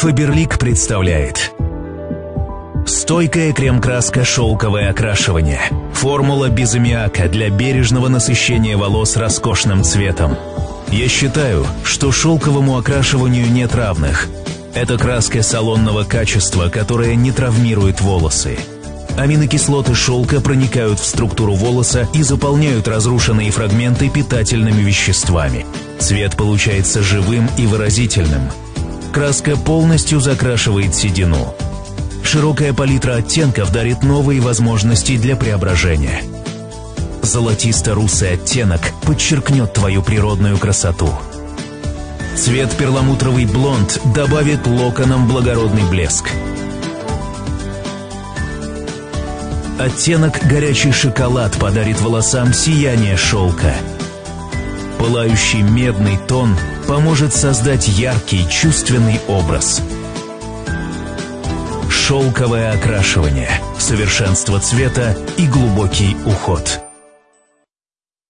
Фаберлик представляет Стойкая крем-краска «Шелковое окрашивание». Формула без аммиака для бережного насыщения волос роскошным цветом. Я считаю, что шелковому окрашиванию нет равных. Это краска салонного качества, которая не травмирует волосы. Аминокислоты шелка проникают в структуру волоса и заполняют разрушенные фрагменты питательными веществами. Цвет получается живым и выразительным. Краска полностью закрашивает седину. Широкая палитра оттенков дарит новые возможности для преображения. Золотисто-русый оттенок подчеркнет твою природную красоту. Цвет перламутровый блонд добавит локонам благородный блеск. Оттенок горячий шоколад подарит волосам сияние шелка. Пылающий медный тон поможет создать яркий чувственный образ. Шелковое окрашивание, совершенство цвета и глубокий уход –